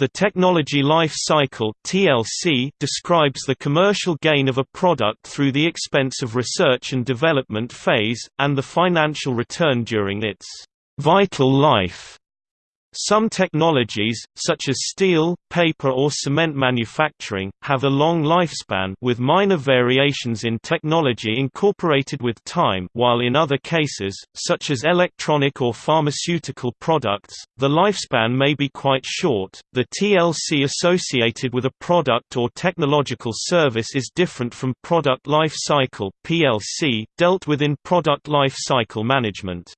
The technology life cycle (TLC) describes the commercial gain of a product through the expense of research and development phase and the financial return during its vital life. Some technologies, such as steel, paper or cement manufacturing, have a long lifespan with minor variations in technology incorporated with time while in other cases, such as electronic or pharmaceutical products, the lifespan may be quite short. The TLC associated with a product or technological service is different from product life cycle (PLC) dealt with in product life cycle management.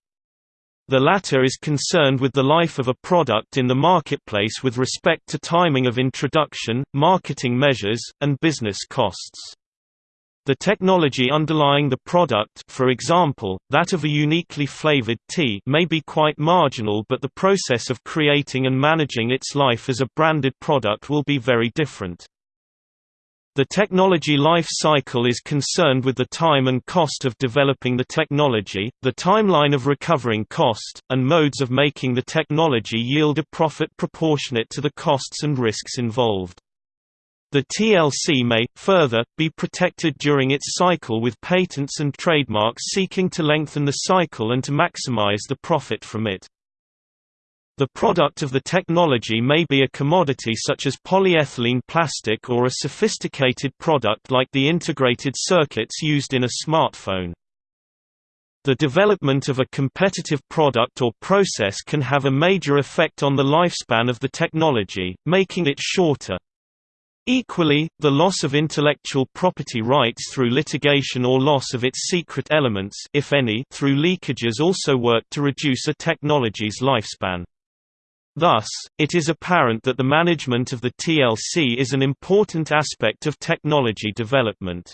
The latter is concerned with the life of a product in the marketplace with respect to timing of introduction, marketing measures, and business costs. The technology underlying the product for example, that of a uniquely flavored tea may be quite marginal but the process of creating and managing its life as a branded product will be very different. The technology life cycle is concerned with the time and cost of developing the technology, the timeline of recovering cost, and modes of making the technology yield a profit proportionate to the costs and risks involved. The TLC may, further, be protected during its cycle with patents and trademarks seeking to lengthen the cycle and to maximize the profit from it. The product of the technology may be a commodity such as polyethylene plastic or a sophisticated product like the integrated circuits used in a smartphone. The development of a competitive product or process can have a major effect on the lifespan of the technology, making it shorter. Equally, the loss of intellectual property rights through litigation or loss of its secret elements if any, through leakages also work to reduce a technology's lifespan. Thus, it is apparent that the management of the TLC is an important aspect of technology development.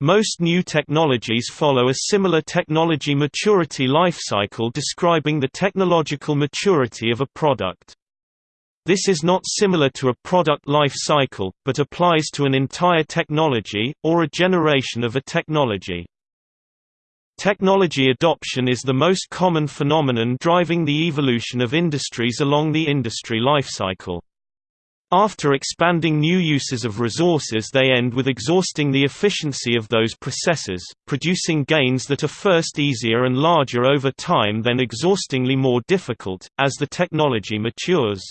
Most new technologies follow a similar technology maturity lifecycle describing the technological maturity of a product. This is not similar to a product life cycle, but applies to an entire technology, or a generation of a technology. Technology adoption is the most common phenomenon driving the evolution of industries along the industry lifecycle. After expanding new uses of resources they end with exhausting the efficiency of those processes, producing gains that are first easier and larger over time then exhaustingly more difficult, as the technology matures.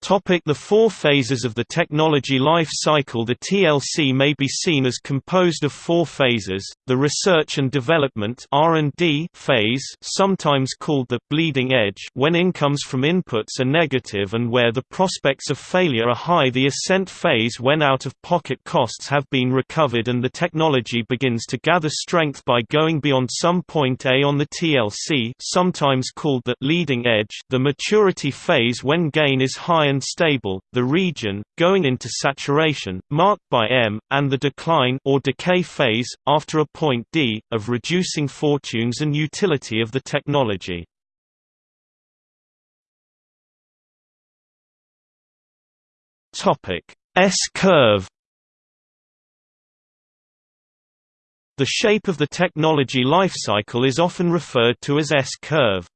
Topic the four phases of the technology life cycle. The TLC may be seen as composed of four phases, the research and development phase sometimes called the «bleeding edge» when incomes from inputs are negative and where the prospects of failure are high. The ascent phase when out-of-pocket costs have been recovered and the technology begins to gather strength by going beyond some point A on the TLC sometimes called the «leading edge» the maturity phase when gain is high and stable, the region, going into saturation, marked by M, and the decline or decay phase, after a point D, of reducing fortunes and utility of the technology. S-curve The shape of the technology lifecycle is often referred to as S-curve.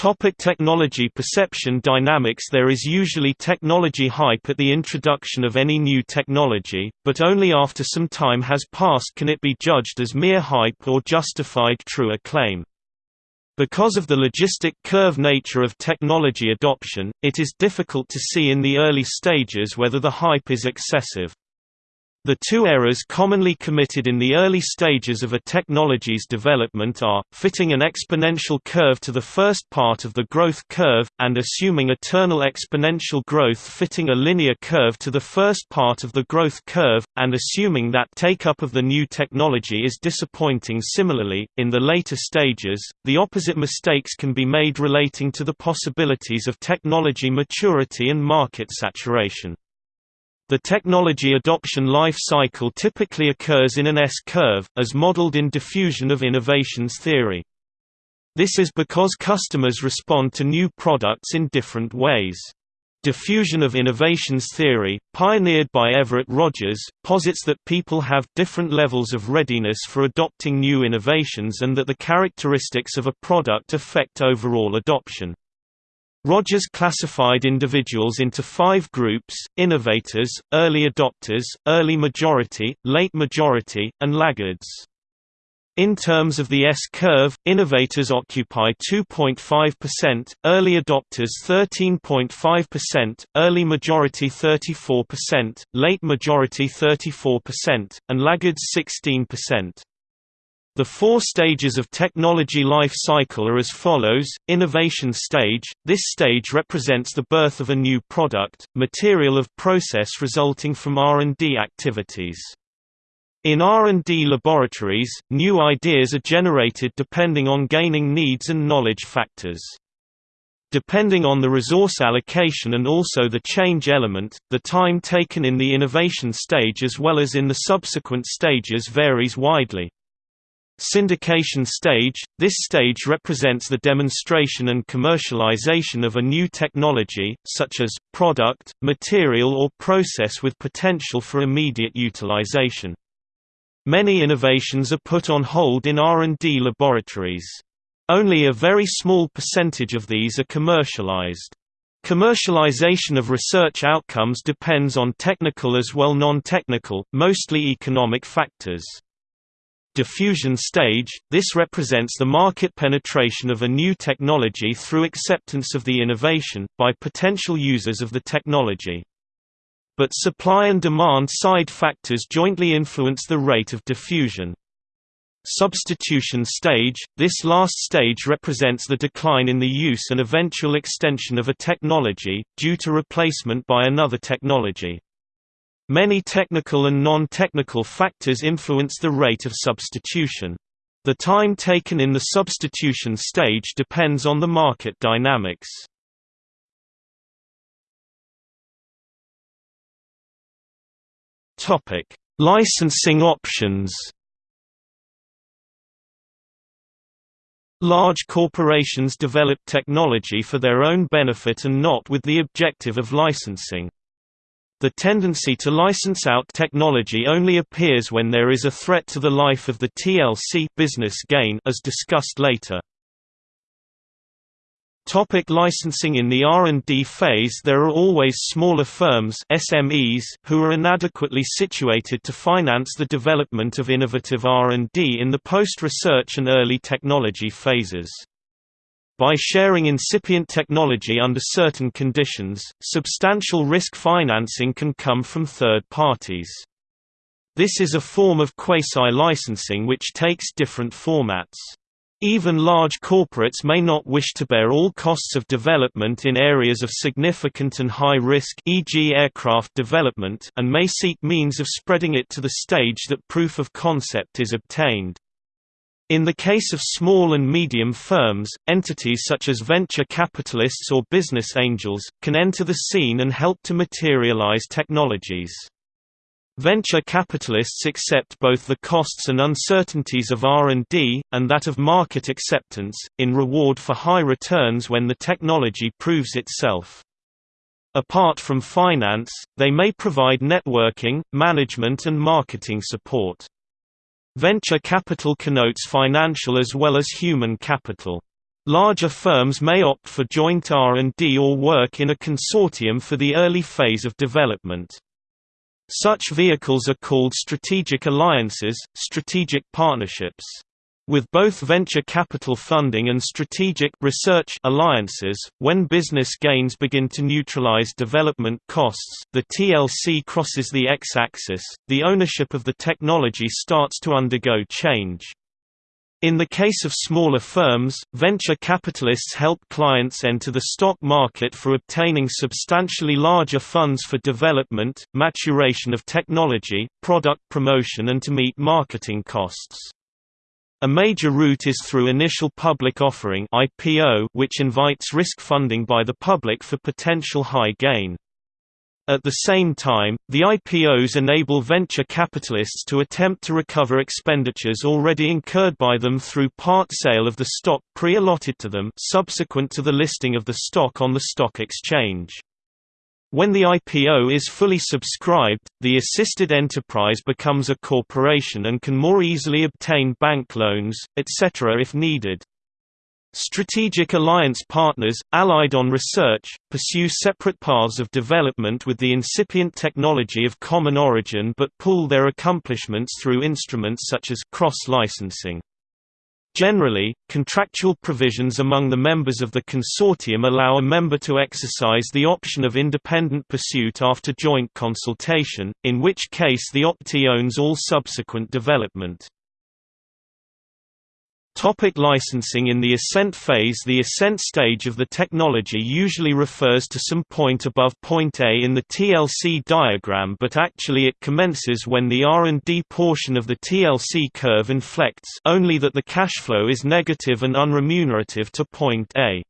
Topic technology perception dynamics There is usually technology hype at the introduction of any new technology, but only after some time has passed can it be judged as mere hype or justified true acclaim. Because of the logistic curve nature of technology adoption, it is difficult to see in the early stages whether the hype is excessive. The two errors commonly committed in the early stages of a technology's development are, fitting an exponential curve to the first part of the growth curve, and assuming eternal exponential growth fitting a linear curve to the first part of the growth curve, and assuming that take-up of the new technology is disappointing similarly, in the later stages, the opposite mistakes can be made relating to the possibilities of technology maturity and market saturation. The technology adoption life cycle typically occurs in an S-curve, as modeled in diffusion of innovations theory. This is because customers respond to new products in different ways. Diffusion of innovations theory, pioneered by Everett Rogers, posits that people have different levels of readiness for adopting new innovations and that the characteristics of a product affect overall adoption. Rogers classified individuals into five groups, innovators, early adopters, early majority, late majority, and laggards. In terms of the S-curve, innovators occupy 2.5%, early adopters 13.5%, early majority 34%, late majority 34%, and laggards 16%. The four stages of technology life cycle are as follows, innovation stage, this stage represents the birth of a new product, material of process resulting from R&D activities. In R&D laboratories, new ideas are generated depending on gaining needs and knowledge factors. Depending on the resource allocation and also the change element, the time taken in the innovation stage as well as in the subsequent stages varies widely. Syndication stage – This stage represents the demonstration and commercialization of a new technology, such as, product, material or process with potential for immediate utilization. Many innovations are put on hold in R&D laboratories. Only a very small percentage of these are commercialized. Commercialization of research outcomes depends on technical as well non-technical, mostly economic factors. Diffusion stage – This represents the market penetration of a new technology through acceptance of the innovation, by potential users of the technology but supply and demand side factors jointly influence the rate of diffusion. Substitution stage – This last stage represents the decline in the use and eventual extension of a technology, due to replacement by another technology. Many technical and non-technical factors influence the rate of substitution. The time taken in the substitution stage depends on the market dynamics. Topic: Licensing options. Large corporations develop technology for their own benefit and not with the objective of licensing. The tendency to license out technology only appears when there is a threat to the life of the TLC business gain as discussed later. Topic licensing In the R&D phase there are always smaller firms SMEs who are inadequately situated to finance the development of innovative R&D in the post-research and early technology phases. By sharing incipient technology under certain conditions, substantial risk financing can come from third parties. This is a form of quasi-licensing which takes different formats. Even large corporates may not wish to bear all costs of development in areas of significant and high risk e.g. aircraft development and may seek means of spreading it to the stage that proof of concept is obtained. In the case of small and medium firms, entities such as venture capitalists or business angels, can enter the scene and help to materialize technologies. Venture capitalists accept both the costs and uncertainties of R&D, and that of market acceptance, in reward for high returns when the technology proves itself. Apart from finance, they may provide networking, management and marketing support. Venture capital connotes financial as well as human capital. Larger firms may opt for joint R&D or work in a consortium for the early phase of development. Such vehicles are called strategic alliances, strategic partnerships. With both venture capital funding and strategic research alliances, when business gains begin to neutralize development costs, the TLC crosses the x-axis, the ownership of the technology starts to undergo change. In the case of smaller firms, venture capitalists help clients enter the stock market for obtaining substantially larger funds for development, maturation of technology, product promotion and to meet marketing costs. A major route is through initial public offering (IPO), which invites risk funding by the public for potential high gain. At the same time, the IPOs enable venture capitalists to attempt to recover expenditures already incurred by them through part sale of the stock pre-allotted to them subsequent to the listing of the stock on the stock exchange. When the IPO is fully subscribed, the assisted enterprise becomes a corporation and can more easily obtain bank loans, etc. if needed. Strategic alliance partners, allied on research, pursue separate paths of development with the incipient technology of common origin but pool their accomplishments through instruments such as cross-licensing. Generally, contractual provisions among the members of the consortium allow a member to exercise the option of independent pursuit after joint consultation, in which case the optee owns all subsequent development. Topic licensing In the ascent phase The ascent stage of the technology usually refers to some point above point A in the TLC diagram but actually it commences when the R&D portion of the TLC curve inflects only that the cash flow is negative and unremunerative to point A.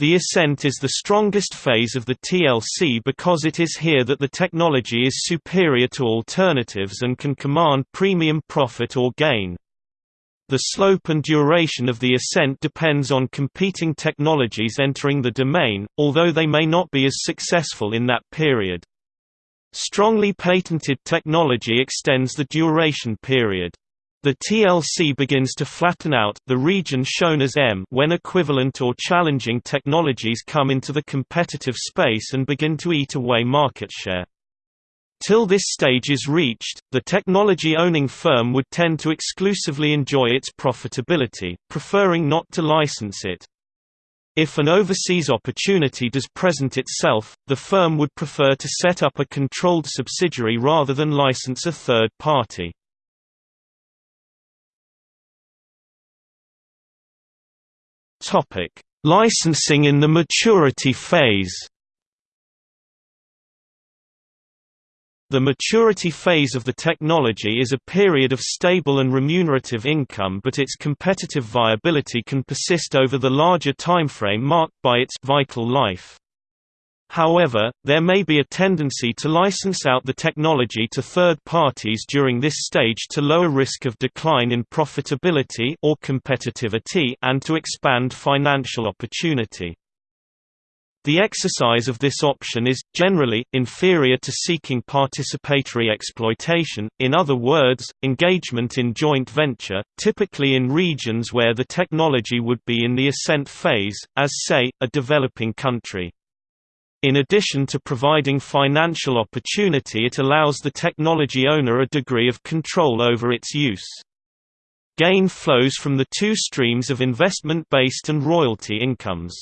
The ascent is the strongest phase of the TLC because it is here that the technology is superior to alternatives and can command premium profit or gain. The slope and duration of the ascent depends on competing technologies entering the domain, although they may not be as successful in that period. Strongly patented technology extends the duration period. The TLC begins to flatten out the region shown as M when equivalent or challenging technologies come into the competitive space and begin to eat away market share. Till this stage is reached, the technology-owning firm would tend to exclusively enjoy its profitability, preferring not to license it. If an overseas opportunity does present itself, the firm would prefer to set up a controlled subsidiary rather than license a third party. Licensing in the maturity phase The maturity phase of the technology is a period of stable and remunerative income but its competitive viability can persist over the larger timeframe marked by its vital life. However, there may be a tendency to license out the technology to third parties during this stage to lower risk of decline in profitability or competitivity and to expand financial opportunity. The exercise of this option is, generally, inferior to seeking participatory exploitation, in other words, engagement in joint venture, typically in regions where the technology would be in the ascent phase, as say, a developing country. In addition to providing financial opportunity it allows the technology owner a degree of control over its use. Gain flows from the two streams of investment-based and royalty incomes.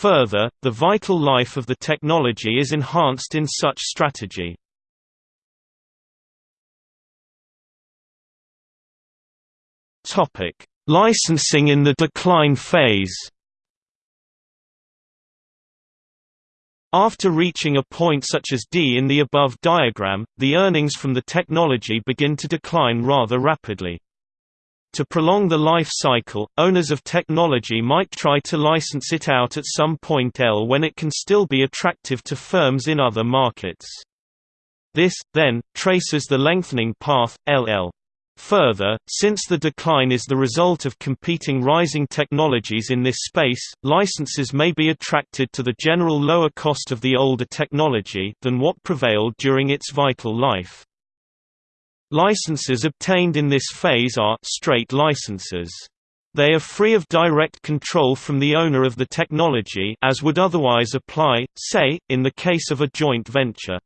Further, the vital life of the technology is enhanced in such strategy. Topic: Licensing in the decline phase. After reaching a point such as D in the above diagram, the earnings from the technology begin to decline rather rapidly. To prolong the life cycle, owners of technology might try to license it out at some point L when it can still be attractive to firms in other markets. This, then, traces the lengthening path, LL. Further, since the decline is the result of competing rising technologies in this space, licensees may be attracted to the general lower cost of the older technology than what prevailed during its vital life. Licenses obtained in this phase are straight licenses. They are free of direct control from the owner of the technology as would otherwise apply, say, in the case of a joint venture.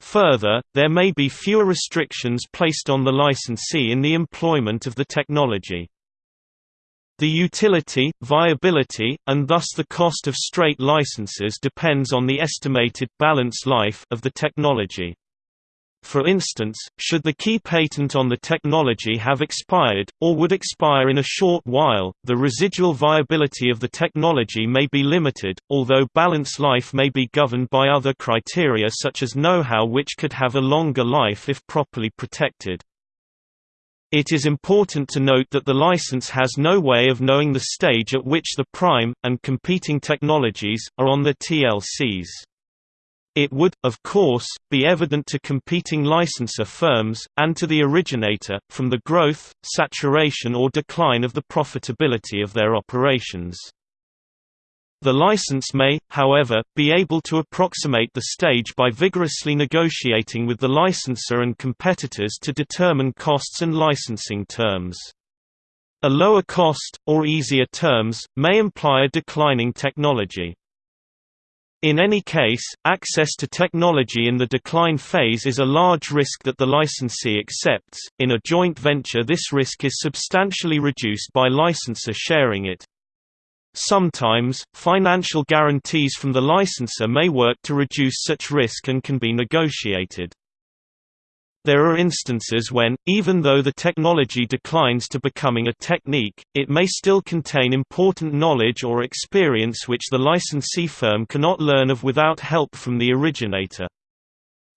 Further, there may be fewer restrictions placed on the licensee in the employment of the technology. The utility, viability, and thus the cost of straight licenses depends on the estimated balance life of the technology. For instance, should the key patent on the technology have expired, or would expire in a short while, the residual viability of the technology may be limited, although balance life may be governed by other criteria such as know-how which could have a longer life if properly protected. It is important to note that the licensee has no way of knowing the stage at which the prime, and competing technologies, are on the TLCs. It would, of course, be evident to competing licensor firms, and to the originator, from the growth, saturation or decline of the profitability of their operations. The licensee may, however, be able to approximate the stage by vigorously negotiating with the licensor and competitors to determine costs and licensing terms. A lower cost, or easier terms, may imply a declining technology. In any case, access to technology in the decline phase is a large risk that the licensee accepts. In a joint venture, this risk is substantially reduced by licensor sharing it. Sometimes, financial guarantees from the licensor may work to reduce such risk and can be negotiated. There are instances when, even though the technology declines to becoming a technique, it may still contain important knowledge or experience which the licensee firm cannot learn of without help from the originator.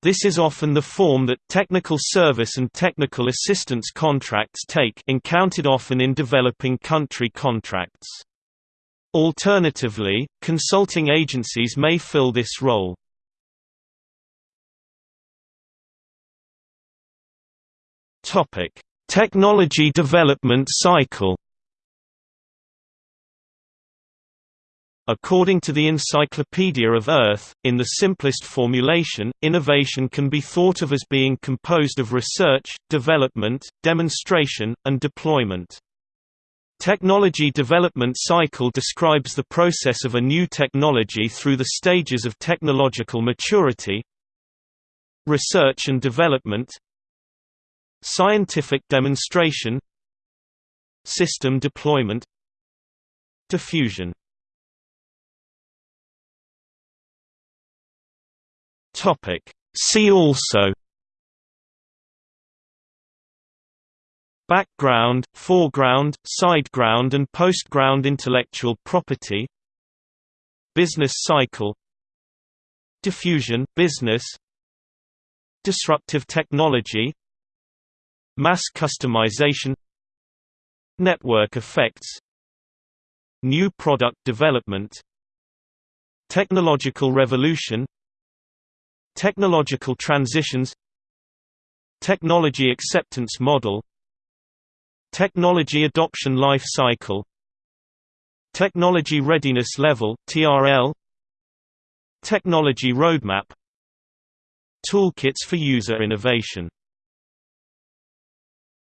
This is often the form that technical service and technical assistance contracts take encountered often in developing country contracts. Alternatively, consulting agencies may fill this role. Topic: Technology development cycle. According to the Encyclopedia of Earth, in the simplest formulation, innovation can be thought of as being composed of research, development, demonstration, and deployment. Technology development cycle describes the process of a new technology through the stages of technological maturity research and development scientific demonstration system deployment diffusion. Topic. See also. Background, foreground, sideground and postground intellectual property. Business cycle. Diffusion business. Disruptive technology Mass customization Network effects New product development Technological revolution Technological transitions Technology acceptance model Technology Adoption Life Cycle Technology Readiness Level TRL Technology Roadmap Toolkits for user innovation